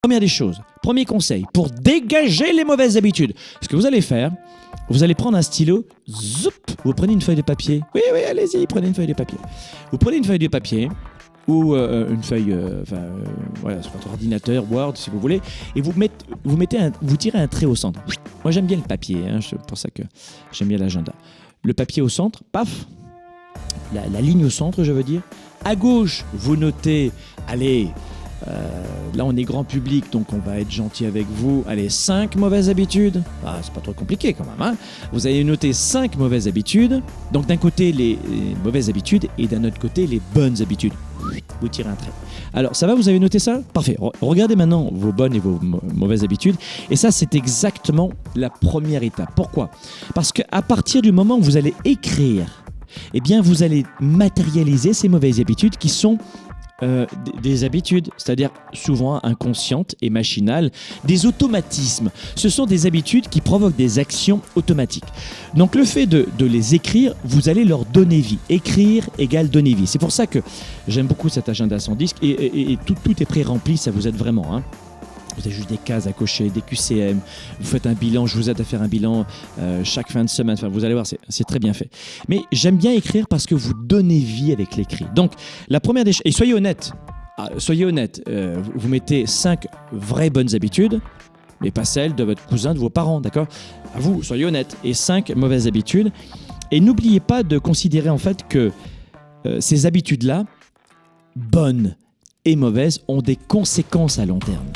Première des choses, premier conseil, pour dégager les mauvaises habitudes, ce que vous allez faire, vous allez prendre un stylo, zoup, vous prenez une feuille de papier. Oui, oui, allez-y, prenez une feuille de papier. Vous prenez une feuille de papier ou euh, une feuille, euh, enfin, euh, voilà, sur votre ordinateur, Word, si vous voulez, et vous mettez, tirez un trait au centre. Moi, j'aime bien le papier, hein, c'est pour ça que j'aime bien l'agenda. Le papier au centre, paf, la ligne au centre, je veux dire. À gauche, vous notez, allez, euh, là, on est grand public, donc on va être gentil avec vous. Allez, 5 mauvaises habitudes. Ah, c'est pas trop compliqué quand même. Hein vous allez noter 5 mauvaises habitudes. Donc d'un côté, les, mauvaises habitudes et d'un autre côté, les bonnes habitudes. Vous tirez un trait. Alors, ça va, vous avez noté ça? Parfait. Re- regardez maintenant vos bonnes et vos mau- mauvaises habitudes. Et ça, c'est exactement la première étape. Pourquoi? Parce qu'à partir du moment où vous allez écrire, eh bien, vous allez matérialiser ces mauvaises habitudes qui sont euh, des habitudes, c'est-à-dire souvent inconscientes et machinales, des automatismes. Ce sont des habitudes qui provoquent des actions automatiques. Donc le fait de, de les écrire, vous allez leur donner vie. Écrire égale donner vie. C'est pour ça que j'aime beaucoup cet agenda sans disque et, et- et tout, tout est pré-rempli, ça vous aide vraiment. hein. Vous avez juste des cases à cocher, des QCM, vous faites un bilan, je vous aide à faire un bilan euh, chaque fin de semaine, enfin, vous allez voir, c'est très bien fait. Mais j'aime bien écrire parce que vous donnez vie avec l'écrit. Donc, la première des choses, et soyez honnête, Ah, soyez honnête, euh, vous, mettez cinq vraies bonnes habitudes, mais pas celles de votre cousin, de vos parents, d'accord? À vous, soyez honnête, et cinq mauvaises habitudes. Et n'oubliez pas de considérer en fait que euh, ces habitudes-là, bonnes et mauvaises, ont des conséquences à long terme.